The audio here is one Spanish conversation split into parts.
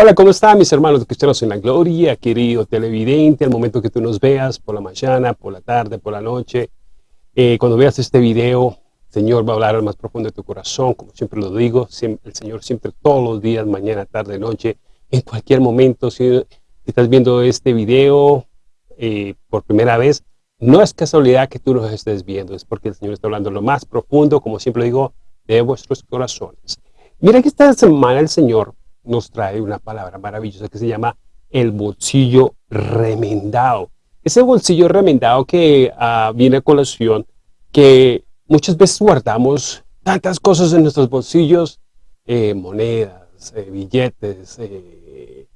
Hola, ¿cómo están mis hermanos cristianos en la gloria, querido televidente, al momento que tú nos veas, por la mañana, por la tarde, por la noche, eh, cuando veas este video, Señor va a hablar al más profundo de tu corazón, como siempre lo digo, el Señor siempre todos los días, mañana, tarde, noche, en cualquier momento, si estás viendo este video eh, por primera vez, no es casualidad que tú nos estés viendo, es porque el Señor está hablando lo más profundo, como siempre digo, de vuestros corazones. Mira que esta semana el Señor nos trae una palabra maravillosa que se llama el bolsillo remendado. Ese bolsillo remendado que uh, viene a colación, que muchas veces guardamos tantas cosas en nuestros bolsillos, eh, monedas, eh, billetes, eh,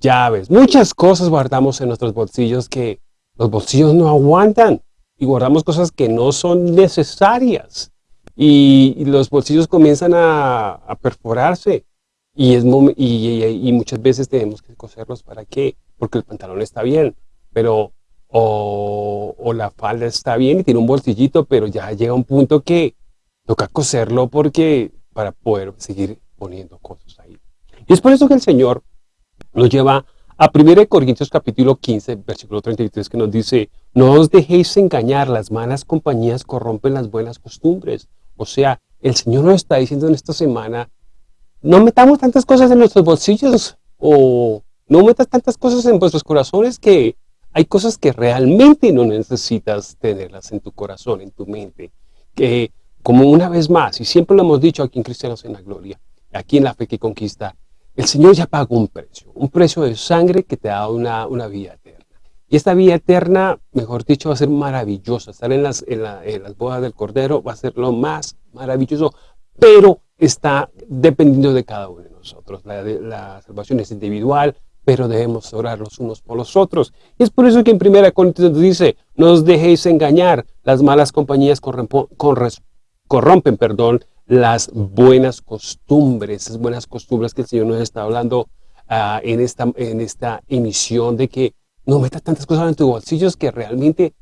llaves, muchas cosas guardamos en nuestros bolsillos que los bolsillos no aguantan y guardamos cosas que no son necesarias y, los bolsillos comienzan a, perforarse y, es y, muchas veces tenemos que coserlos para qué, porque el pantalón está bien, pero o, la falda está bien y tiene un bolsillito, pero ya llega un punto que toca coserlo porque para poder seguir poniendo cosas ahí. Y es por eso que el Señor nos lleva a 1 Corintios capítulo 15, versículo 33, que nos dice, no os dejéis engañar, las malas compañías corrompen las buenas costumbres. O sea, el Señor nos está diciendo en esta semana, no metamos tantas cosas en nuestros bolsillos o no metas tantas cosas en vuestros corazones que hay cosas que realmente no necesitas tenerlas en tu corazón, en tu mente. Que como una vez más, y siempre lo hemos dicho aquí en Cristianos en la Gloria, aquí en la fe que conquista, el Señor ya pagó un precio, un precio de sangre que te da una, una vida eterna. Y esta vida eterna, mejor dicho, va a ser maravillosa. Estar en las, en, las bodas del Cordero va a ser lo más maravilloso, pero está dependiendo de cada uno de nosotros. La, la salvación es individual, pero debemos orar los unos por los otros. Y es por eso que en 1 Corintios dice, no os dejéis engañar, las malas compañías corrompen perdón, las buenas costumbres, esas buenas costumbres que el Señor nos está hablando ah, en, esta, en esta emisión de que no metas tantas cosas en tus bolsillos que realmente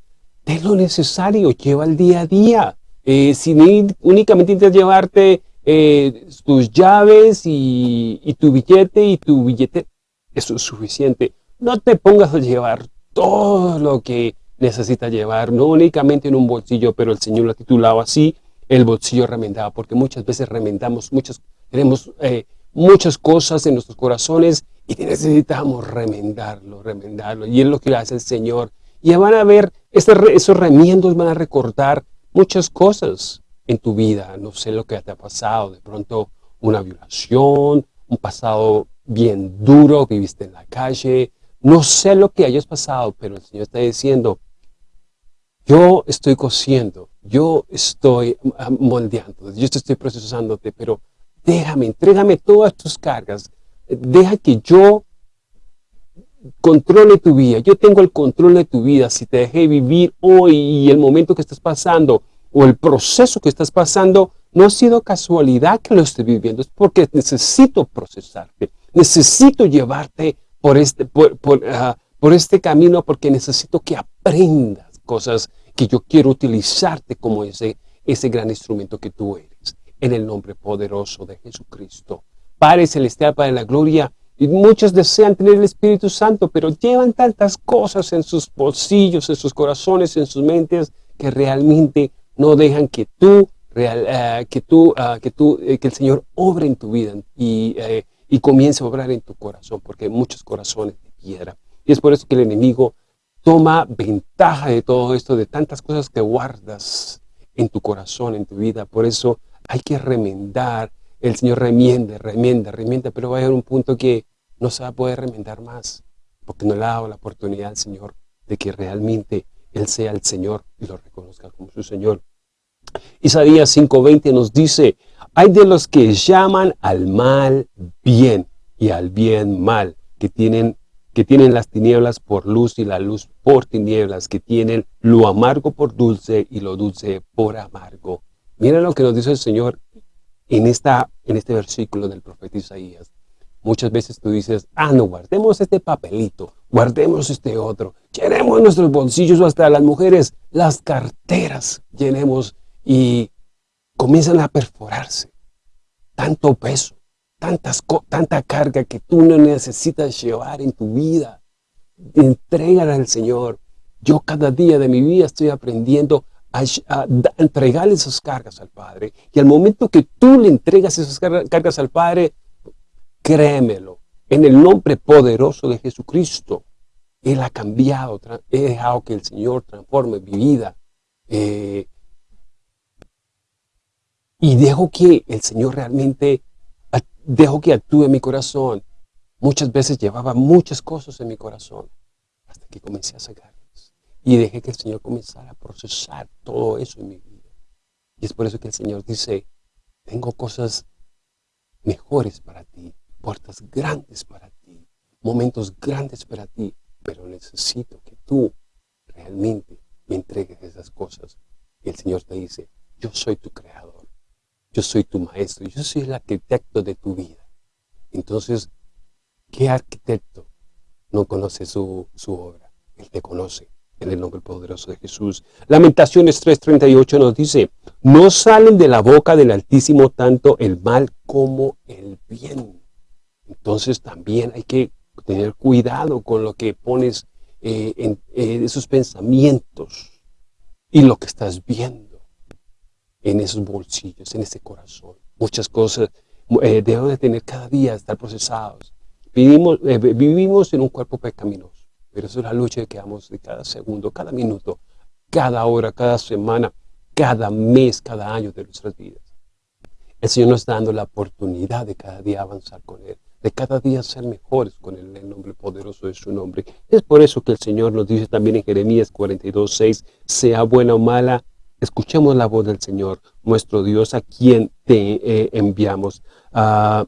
ten lo necesario, lleva el día a día. Eh, si únicamente intentas llevarte eh, tus llaves y, tu billete y tu billete, eso es suficiente. No te pongas a llevar todo lo que necesitas llevar, no únicamente en un bolsillo, pero el Señor lo ha titulado así, el bolsillo remendado, porque muchas veces remendamos, muchas, tenemos eh, muchas cosas en nuestros corazones y necesitamos remendarlo, remendarlo. Y es lo que hace el Señor. Y van a ver, esos remiendos van a recortar muchas cosas en tu vida. No sé lo que te ha pasado, de pronto una violación, un pasado bien duro, viviste en la calle. No sé lo que hayas pasado, pero el Señor está diciendo, yo estoy cosiendo, yo estoy moldeando, yo estoy procesándote, pero déjame, entrégame todas tus cargas, deja que yo controle tu vida, yo tengo el control de tu vida, si te dejé vivir hoy y el momento que estás pasando, o el proceso que estás pasando, no ha sido casualidad que lo estés viviendo, es porque necesito procesarte, necesito llevarte por este, por, por, ah, por este camino, porque necesito que aprendas cosas que yo quiero utilizarte como ese, ese gran instrumento que tú eres. En el nombre poderoso de Jesucristo. Padre Celestial, Padre de la Gloria, y muchos desean tener el Espíritu Santo, pero llevan tantas cosas en sus bolsillos, en sus corazones, en sus mentes, que realmente no dejan que tú, real, uh, que tú, uh, que tú, eh, que el Señor obre en tu vida y, eh, y comience a obrar en tu corazón, porque hay muchos corazones de piedra. Y es por eso que el enemigo Toma ventaja de todo esto, de tantas cosas que guardas en tu corazón, en tu vida. Por eso hay que remendar. El Señor remiende, remienda, remienda, pero va a haber un punto que no se va a poder remendar más, porque no le ha dado la oportunidad al Señor de que realmente Él sea el Señor y lo reconozca como su Señor. Isaías 5.20 nos dice, hay de los que llaman al mal bien y al bien mal, que tienen que tienen las tinieblas por luz y la luz por tinieblas, que tienen lo amargo por dulce y lo dulce por amargo. Miren lo que nos dice el Señor en, esta, en este versículo del profeta Isaías. Muchas veces tú dices, ah, no, guardemos este papelito, guardemos este otro, llenemos nuestros bolsillos hasta las mujeres, las carteras, llenemos y comienzan a perforarse. Tanto peso, tantas, tanta carga que tú no necesitas llevar en tu vida. Entrégala al Señor. Yo cada día de mi vida estoy aprendiendo a, entregarle esas cargas al Padre. Y al momento que tú le entregas esas cargas al Padre, créemelo, en el nombre poderoso de Jesucristo, Él ha cambiado, he dejado que el Señor transforme mi vida. Eh, y dejo que el Señor realmente, dejo que actúe en mi corazón. Muchas veces llevaba muchas cosas en mi corazón, hasta que comencé a sacarlas. Y dejé que el Señor comenzara a procesar todo eso en mi vida. Y es por eso que el Señor dice, tengo cosas mejores para ti, puertas grandes para ti, momentos grandes para ti, pero necesito que tú realmente me entregues esas cosas. Y el Señor te dice, yo soy tu creador. Yo soy tu maestro, yo soy el arquitecto de tu vida. Entonces, ¿qué arquitecto no conoce su, obra? Él te conoce en el nombre poderoso de Jesús. Lamentaciones 3.38 nos dice, no salen de la boca del Altísimo tanto el mal como el bien. Entonces también hay que tener cuidado con lo que pones eh, en esos pensamientos y lo que estás viendo en esos bolsillos, en ese corazón. Muchas cosas eh, deben de tener cada día, estar procesados. Vivimos, eh, vivimos en un cuerpo pecaminoso, pero eso es la lucha que damos de cada segundo, cada minuto, cada hora, cada semana, cada mes, cada año de nuestras vidas. El Señor nos está dando la oportunidad de cada día avanzar con Él, de cada día ser mejores con Él, el nombre poderoso de su nombre. Es por eso que el Señor nos dice también en Jeremías 42, 6, sea buena o mala, Escuchemos la voz del Señor, nuestro Dios, a quien te eh, enviamos. Ah,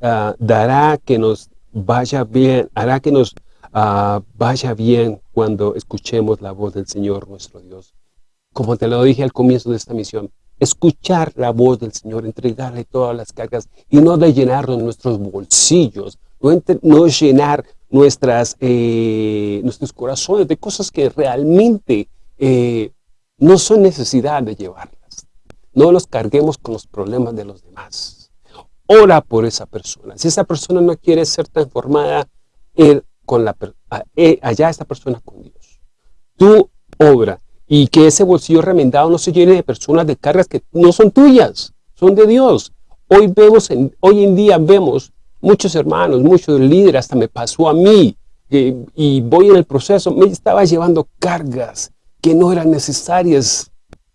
ah, dará que nos vaya bien, hará que nos ah, vaya bien cuando escuchemos la voz del Señor, nuestro Dios. Como te lo dije al comienzo de esta misión, escuchar la voz del Señor, entregarle todas las cargas y no de llenarnos nuestros bolsillos, no, llenar nuestras, eh, nuestros corazones de cosas que realmente eh, no son necesidad de llevarlas. No los carguemos con los problemas de los demás. Ora por esa persona. Si esa persona no quiere ser transformada, con la, eh, allá esta persona con Dios. Tú obra y que ese bolsillo remendado no se llene de personas de cargas que no son tuyas, son de Dios. Hoy, vemos hoy en día vemos muchos hermanos, muchos líderes, hasta me pasó a mí, y voy en el proceso, me estaba llevando cargas que no eran necesarias.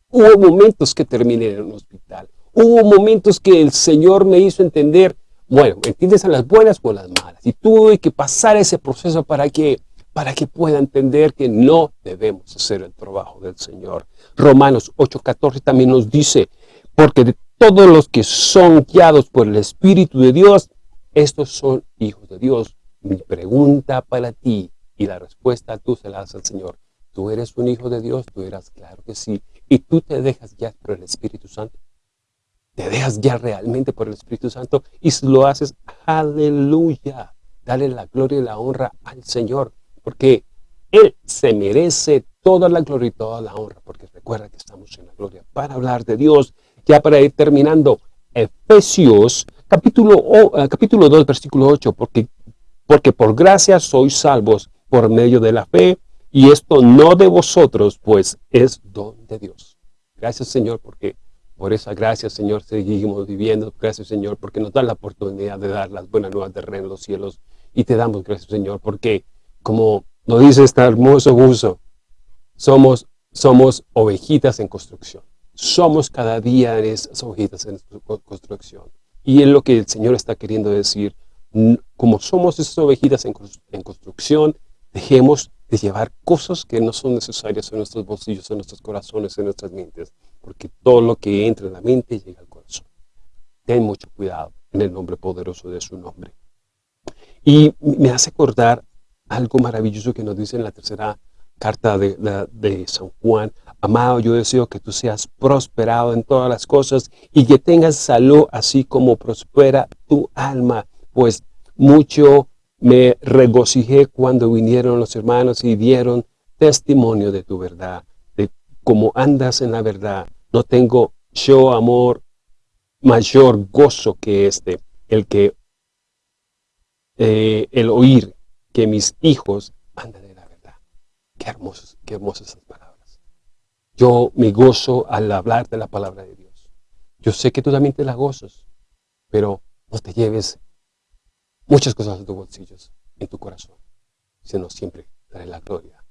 Hubo momentos que terminé en un hospital. Hubo momentos que el Señor me hizo entender, bueno, entiendes a las buenas o a las malas. Y tuve que pasar ese proceso para que, para que pueda entender que no debemos hacer el trabajo del Señor. Romanos 8.14 también nos dice, porque de todos los que son guiados por el Espíritu de Dios, estos son hijos de Dios. Mi pregunta para ti y la respuesta tú se la das al Señor tú eres un hijo de Dios, tú eras, claro que sí. Y tú te dejas ya por el Espíritu Santo. Te dejas ya realmente por el Espíritu Santo y lo haces, aleluya. Dale la gloria y la honra al Señor, porque Él se merece toda la gloria y toda la honra, porque recuerda que estamos en la gloria para hablar de Dios. Ya para ir terminando, Efesios capítulo, eh, capítulo 2, versículo 8, porque, porque por gracia sois salvos por medio de la fe, y esto no de vosotros, pues es don de Dios. Gracias, Señor, porque por esa gracia, Señor, seguimos viviendo. Gracias, Señor, porque nos da la oportunidad de dar las buenas nuevas de reino en los cielos. Y te damos gracias, Señor, porque como nos dice este hermoso uso, somos, somos ovejitas en construcción. Somos cada día esas ovejitas en construcción. Y es lo que el Señor está queriendo decir. Como somos esas ovejitas en construcción, dejemos de llevar cosas que no son necesarias en nuestros bolsillos, en nuestros corazones, en nuestras mentes, porque todo lo que entra en la mente llega al corazón. Ten mucho cuidado en el nombre poderoso de su nombre. Y me hace acordar algo maravilloso que nos dice en la tercera carta de, San Juan. Amado, yo deseo que tú seas prosperado en todas las cosas y que tengas salud así como prospera tu alma, pues mucho me regocijé cuando vinieron los hermanos y dieron testimonio de tu verdad, de cómo andas en la verdad. No tengo yo amor mayor gozo que este, el que eh, el oír que mis hijos andan en la verdad. Qué hermosas, qué hermosas esas palabras. Yo me gozo al hablar de la palabra de Dios. Yo sé que tú también te la gozas, pero no te lleves muchas cosas en tus bolsillos, en tu corazón, sino siempre daré la gloria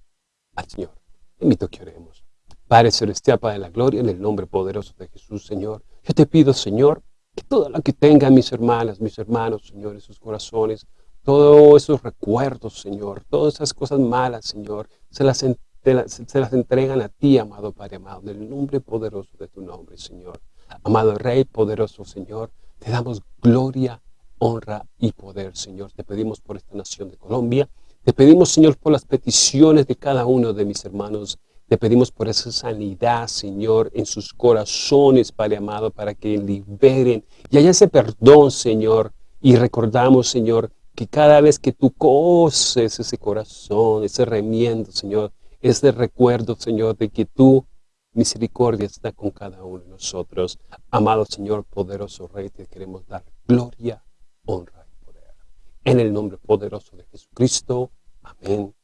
al Señor. Invito a que oremos. Padre Celestial, Padre de la Gloria, en el nombre poderoso de Jesús, Señor. Yo te pido, Señor, que todo lo que tengan mis hermanas, mis hermanos, Señor, en sus corazones, todos esos recuerdos, Señor, todas esas cosas malas, Señor, se las, se las entregan a ti, amado Padre amado, en el nombre poderoso de tu nombre, Señor. Amado Rey, poderoso Señor, te damos gloria, honra y poder, Señor. Te pedimos por esta nación de Colombia, te pedimos, Señor, por las peticiones de cada uno de mis hermanos. Te pedimos por esa sanidad, Señor, en sus corazones, Padre amado, para que liberen y haya ese perdón, Señor. Y recordamos, Señor, que cada vez que tú coces ese corazón, ese remiendo, Señor, ese recuerdo, Señor, de que tu misericordia está con cada uno de nosotros. Amado Señor, poderoso Rey, te queremos dar gloria, honra y poder. En el nombre poderoso de Jesucristo. Amén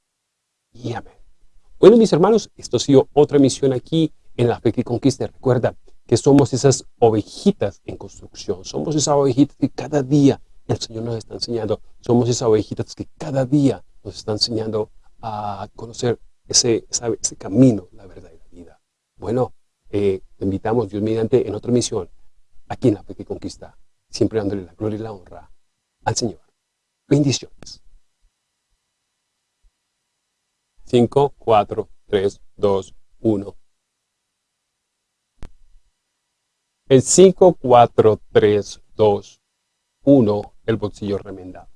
y amén. Bueno, mis hermanos, esto ha sido otra misión aquí en La Fe que Conquista. Recuerda que somos esas ovejitas en construcción. Somos esas ovejitas que cada día el Señor nos está enseñando. Somos esas ovejitas que cada día nos está enseñando a conocer ese, camino, la verdad y la vida. Bueno, eh, te invitamos, Dios mediante, en otra misión, aquí en La Fe que Conquista, siempre dándole la gloria y la honra al Señor. Bendiciones. 5, 4, 3, 2, 1. El 5, 4, 3, 2, 1, el bolsillo remendado.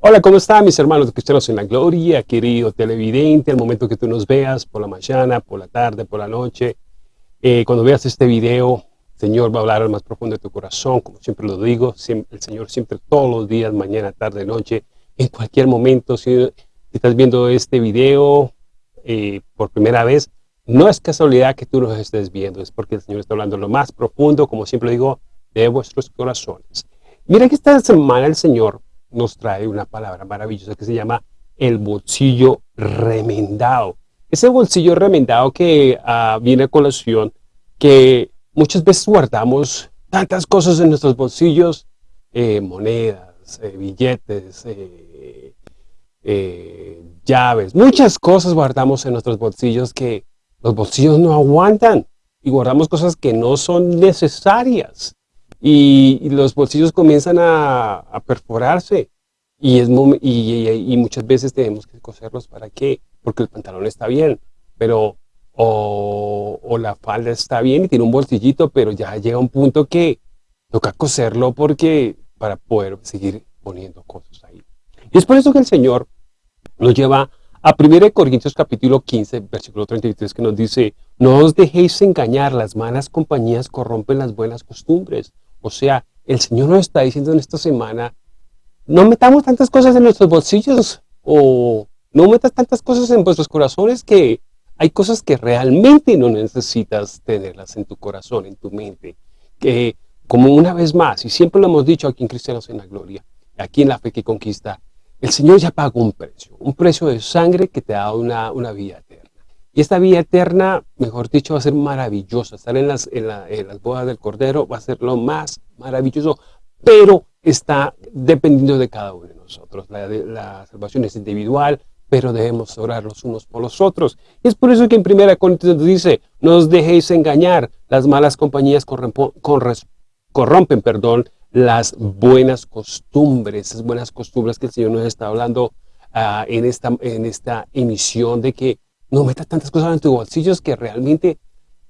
Hola, ¿cómo están mis hermanos cristianos en la gloria, querido televidente, al momento que tú nos veas, por la mañana, por la tarde, por la noche, eh, cuando veas este video, Señor va a hablar al más profundo de tu corazón, como siempre lo digo, el Señor siempre todos los días, mañana, tarde, noche, en cualquier momento, si estás viendo este video eh, por primera vez, no es casualidad que tú nos estés viendo, es porque el Señor está hablando lo más profundo, como siempre digo, de vuestros corazones. Mira que esta semana el Señor nos trae una palabra maravillosa que se llama el bolsillo remendado. Ese bolsillo remendado que uh, viene a colación, que muchas veces guardamos tantas cosas en nuestros bolsillos, eh, monedas, eh, billetes, eh, llaves, muchas cosas guardamos en nuestros bolsillos que los bolsillos no aguantan y guardamos cosas que no son necesarias. Y, los bolsillos comienzan a, perforarse y, es y, muchas veces tenemos que coserlos para qué, porque el pantalón está bien, pero o, o, la falda está bien y tiene un bolsillito, pero ya llega un punto que toca coserlo porque para poder seguir poniendo cosas ahí. Y es por eso que el Señor nos lleva a 1 Corintios capítulo 15, versículo 33, que nos dice, no os dejéis engañar, las malas compañías corrompen las buenas costumbres. O sea, el Señor nos está diciendo en esta semana, no metamos tantas cosas en nuestros bolsillos, o no metas tantas cosas en vuestros corazones que hay cosas que realmente no necesitas tenerlas en tu corazón, en tu mente. Que, como una vez más, y siempre lo hemos dicho aquí en Cristianos en la Gloria, aquí en la fe que conquista, el Señor ya pagó un precio, un precio de sangre que te da una, una vida eterna. Y esta vida eterna, mejor dicho, va a ser maravillosa. Estar en las, en, las bodas del Cordero va a ser lo más maravilloso, pero está dependiendo de cada uno de nosotros. La, la salvación es individual, pero debemos orar los unos por los otros. Y es por eso que en 1 Corintios dice, no os dejéis engañar, las malas compañías corrompen perdón, las buenas costumbres, esas buenas costumbres que el Señor nos está hablando ah, en, esta, en esta emisión de que no metas tantas cosas en tus bolsillos que realmente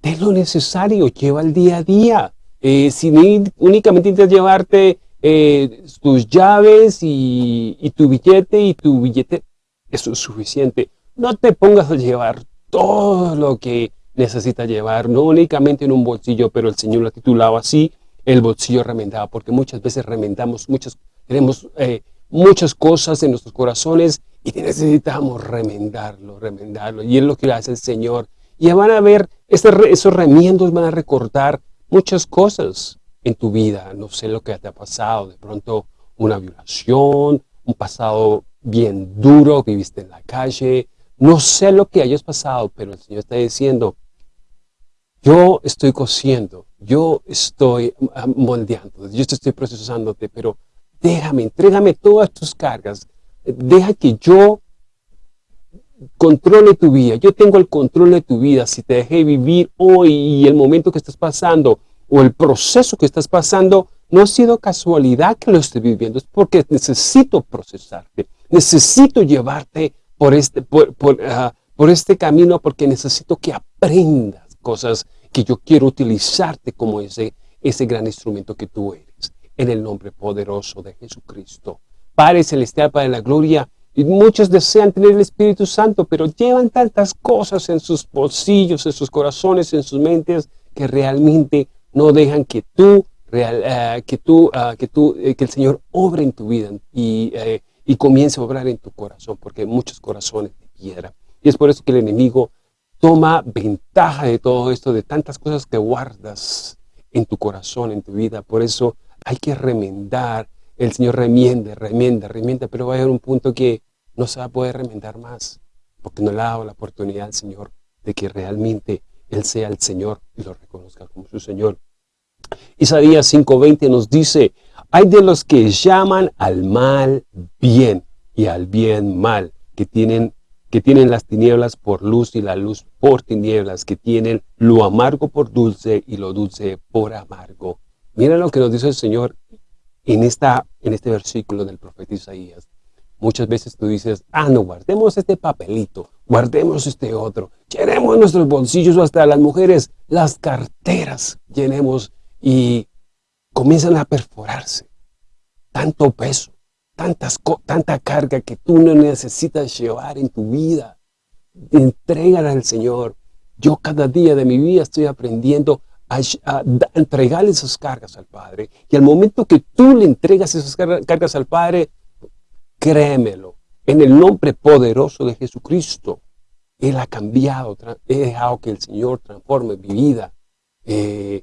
ten lo necesario, lleva el día a día. Eh, si únicamente intentas llevarte eh, tus llaves y, y, tu billete y tu billete, eso es suficiente. No te pongas a llevar todo lo que necesitas llevar, no únicamente en un bolsillo, pero el Señor lo ha titulado así, el bolsillo remendado, porque muchas veces remendamos, muchas, tenemos eh, muchas cosas en nuestros corazones y necesitamos remendarlo, remendarlo. Y es lo que hace el Señor. Y van a ver, esos remiendos van a recortar muchas cosas. en tu vida, no sé lo que te ha pasado, de pronto una violación, un pasado bien duro, viviste en la calle, no sé lo que hayas pasado, pero el Señor está diciendo, yo estoy cosiendo, yo estoy ah, moldeando, yo estoy procesándote, pero déjame, entrégame todas tus cargas, deja que yo controle tu vida, yo tengo el control de tu vida, si te dejé vivir hoy y el momento que estás pasando, o el proceso que estás pasando, no ha sido casualidad que lo estés viviendo, es porque necesito procesarte, necesito llevarte por este, por, ah, este camino, porque necesito que aprendas cosas que yo quiero utilizarte como ese, ese gran instrumento que tú eres, en el nombre poderoso de Jesucristo. Padre Celestial, Padre de la Gloria, y muchos desean tener el Espíritu Santo, pero llevan tantas cosas en sus bolsillos, en sus corazones, en sus mentes, que realmente no dejan que tú, eh, que, tú, ah, que, tú eh, que el Señor obre en tu vida y, eh, y comience a obrar en tu corazón, porque hay muchos corazones de piedra. Y es por eso que el enemigo toma ventaja de todo esto, de tantas cosas que guardas en tu corazón, en tu vida. Por eso hay que remendar. El Señor remiende, remienda, remienda, pero va a haber un punto que no se va a poder remendar más, porque no le ha dado la oportunidad al Señor de que realmente Él sea el Señor y lo reconozca como su Señor. Isaías 5.20 nos dice, hay de los que llaman al mal bien y al bien mal, que tienen, que tienen las tinieblas por luz y la luz por tinieblas, que tienen lo amargo por dulce y lo dulce por amargo. Mira lo que nos dice el Señor en, esta, en este versículo del profeta Isaías. Muchas veces tú dices, ah, no, guardemos este papelito, guardemos este otro, llenemos nuestros bolsillos hasta las mujeres, las carteras, llenemos y comienzan a perforarse. Tanto peso, tantas, tanta carga que tú no necesitas llevar en tu vida. Entrégala al Señor. Yo cada día de mi vida estoy aprendiendo a, entregarle esas cargas al Padre. Y al momento que tú le entregas esas cargas al Padre, créemelo, en el nombre poderoso de Jesucristo, Él ha cambiado, he dejado que el Señor transforme mi vida. Eh,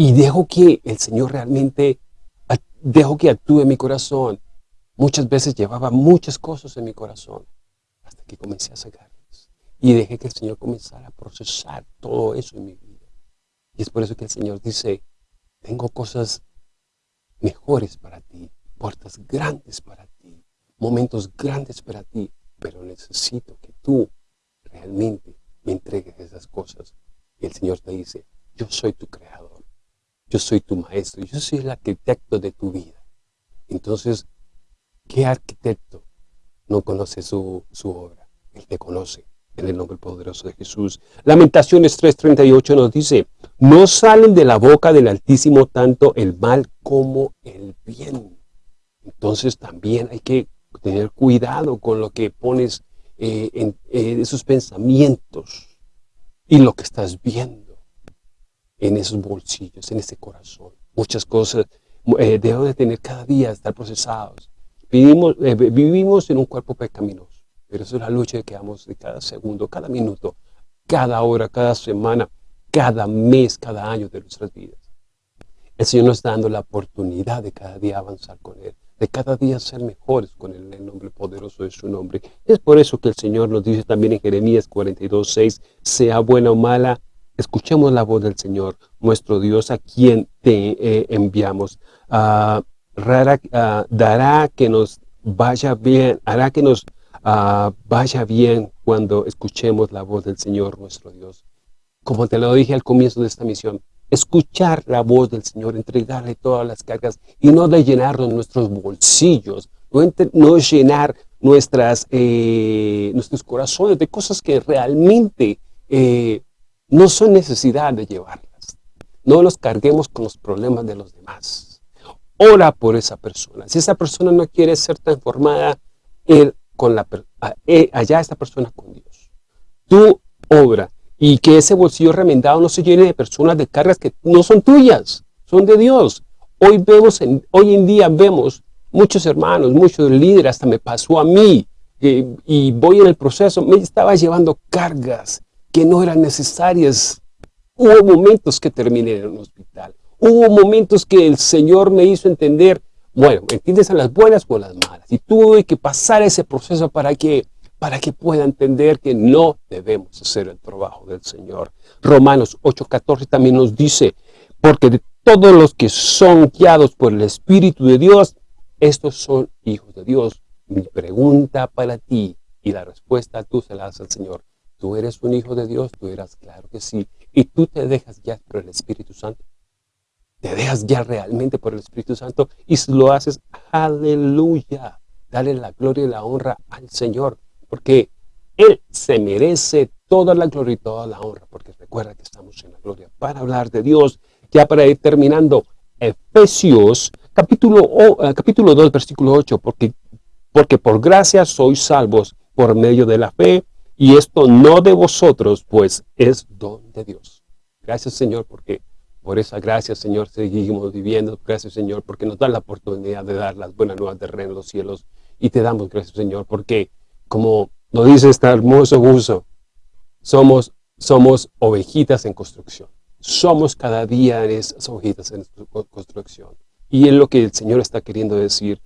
y dejo que el Señor realmente, dejo que actúe en mi corazón. Muchas veces llevaba muchas cosas en mi corazón hasta que comencé a sacarlas. Y dejé que el Señor comenzara a procesar todo eso en mi vida. Y es por eso que el Señor dice, tengo cosas mejores para ti, puertas grandes para ti, momentos grandes para ti, pero necesito que tú realmente me entregues esas cosas. Y el Señor te dice, yo soy tu creador. Yo soy tu maestro, yo soy el arquitecto de tu vida. Entonces, ¿qué arquitecto no conoce su, obra? Él te conoce en el nombre poderoso de Jesús. Lamentaciones 3.38 nos dice, no salen de la boca del Altísimo tanto el mal como el bien. Entonces también hay que tener cuidado con lo que pones eh, en esos pensamientos y lo que estás viendo en esos bolsillos, en ese corazón. Muchas cosas eh, debemos de tener cada día, estar procesados. Vivimos, eh, vivimos en un cuerpo pecaminoso, pero es la lucha que damos de cada segundo, cada minuto, cada hora, cada semana, cada mes, cada año de nuestras vidas. El Señor nos está dando la oportunidad de cada día avanzar con Él, de cada día ser mejores con Él, en el nombre poderoso de su nombre. Es por eso que el Señor nos dice también en Jeremías 42, 6, sea buena o mala, Escuchemos la voz del Señor, nuestro Dios, a quien te eh, enviamos. Ah, ah, dará que nos vaya bien, hará que nos ah, vaya bien cuando escuchemos la voz del Señor, nuestro Dios. Como te lo dije al comienzo de esta misión, escuchar la voz del Señor, entregarle todas las cargas y no de llenarnos nuestros bolsillos, no, llenar nuestras, eh, nuestros corazones de cosas que realmente eh, no son necesidad de llevarlas. No los carguemos con los problemas de los demás. Ora por esa persona. Si esa persona no quiere ser transformada, él con la, eh, allá esta persona con Dios. Tú obra y que ese bolsillo remendado no se llene de personas de cargas que no son tuyas, son de Dios. Hoy, vemos en, hoy en día vemos muchos hermanos, muchos líderes, hasta me pasó a mí, eh, y voy en el proceso, me estaba llevando cargas que no eran necesarias Hubo momentos que terminé en un hospital. Hubo momentos que el Señor me hizo entender, bueno, entiendes a las buenas o a las malas. Y tuve que pasar ese proceso para que, para que pueda entender que no debemos hacer el trabajo del Señor. Romanos 8.14 también nos dice, porque de todos los que son guiados por el Espíritu de Dios, estos son hijos de Dios. Mi pregunta para ti y la respuesta tú se la das al Señor. ¿Tú eres un hijo de Dios? Tú eras, claro que sí. ¿Y tú te dejas guiar por el Espíritu Santo? ¿Te dejas guiar realmente por el Espíritu Santo? Y si lo haces, aleluya. Dale la gloria y la honra al Señor. Porque Él se merece toda la gloria y toda la honra. Porque recuerda que estamos en la gloria para hablar de Dios. Ya para ir terminando, Efesios capítulo, eh, capítulo 2, versículo 8. Porque, porque por gracia sois salvos por medio de la fe y esto no de vosotros, pues es don de Dios. Gracias, Señor, porque por esa gracia, Señor, seguimos viviendo. Gracias, Señor, porque nos da la oportunidad de dar las buenas nuevas de reino en los cielos. Y te damos gracias, Señor, porque como nos dice este hermoso uso, somos, somos ovejitas en construcción. Somos cada día esas ovejitas en construcción. Y es lo que el Señor está queriendo decir.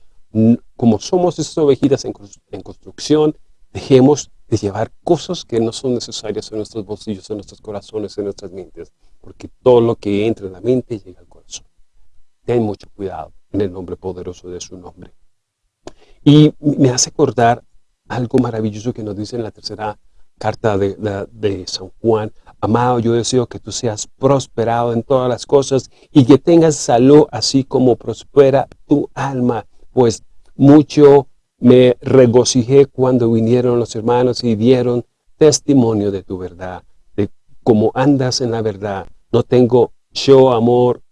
Como somos esas ovejitas en construcción, dejemos de llevar cosas que no son necesarias en nuestros bolsillos, en nuestros corazones, en nuestras mentes, porque todo lo que entra en la mente llega al corazón. Ten mucho cuidado en el nombre poderoso de su nombre. Y me hace acordar algo maravilloso que nos dice en la tercera carta de, San Juan. Amado, yo deseo que tú seas prosperado en todas las cosas y que tengas salud así como prospera tu alma, pues mucho me regocijé cuando vinieron los hermanos y dieron testimonio de tu verdad, de cómo andas en la verdad. No tengo yo amor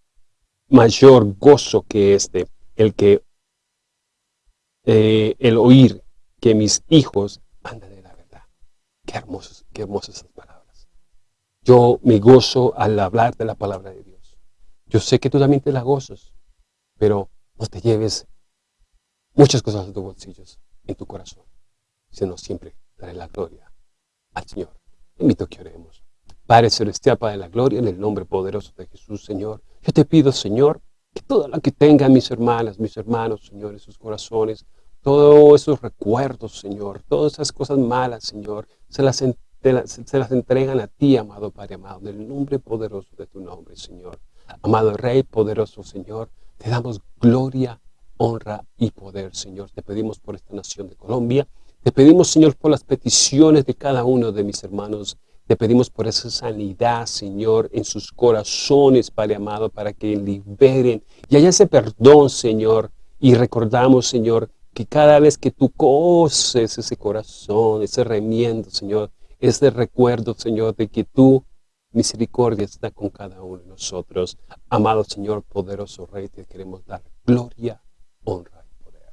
mayor gozo que este, el que eh, el oír que mis hijos andan en la verdad. Qué hermosas, qué hermosas palabras. Yo me gozo al hablar de la palabra de Dios. Yo sé que tú también te la gozas, pero no te lleves muchas cosas en tus bolsillos, en tu corazón, sino siempre daré la gloria al Señor. Invito a que oremos. Padre Celestial, Padre de la gloria, en el nombre poderoso de Jesús, Señor. Yo te pido, Señor, que todo lo que tengan mis hermanas, mis hermanos, Señor, en sus corazones, todos esos recuerdos, Señor, todas esas cosas malas, Señor, se las, se las entregan a ti, amado Padre amado, en el nombre poderoso de tu nombre, Señor. Amado Rey poderoso, Señor, te damos gloria, honra y poder, Señor. Te pedimos por esta nación de Colombia. Te pedimos, Señor, por las peticiones de cada uno de mis hermanos. Te pedimos por esa sanidad, Señor, en sus corazones, Padre amado, para que liberen y haya ese perdón, Señor. Y recordamos, Señor, que cada vez que tú coces ese corazón, ese remiendo, Señor, ese recuerdo, Señor, de que tú, misericordia, está con cada uno de nosotros. Amado Señor, poderoso Rey, te queremos dar gloria, honra y poder.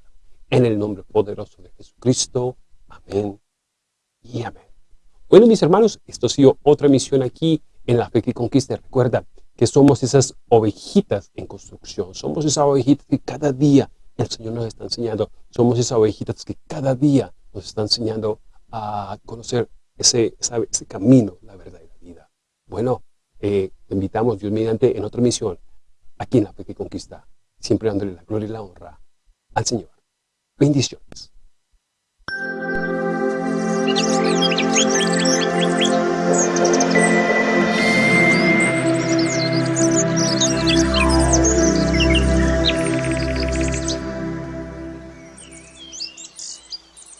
En el nombre poderoso de Jesucristo. Amén y amén. Bueno, mis hermanos, esto ha sido otra misión aquí en La Fe que Conquista. Recuerda que somos esas ovejitas en construcción. Somos esas ovejitas que cada día el Señor nos está enseñando. Somos esas ovejitas que cada día nos está enseñando a conocer ese, camino, la verdad y la vida. Bueno, eh, te invitamos, Dios mediante, en otra misión, aquí en La Fe que Conquista siempre dándole la gloria y la honra al Señor. Bendiciones.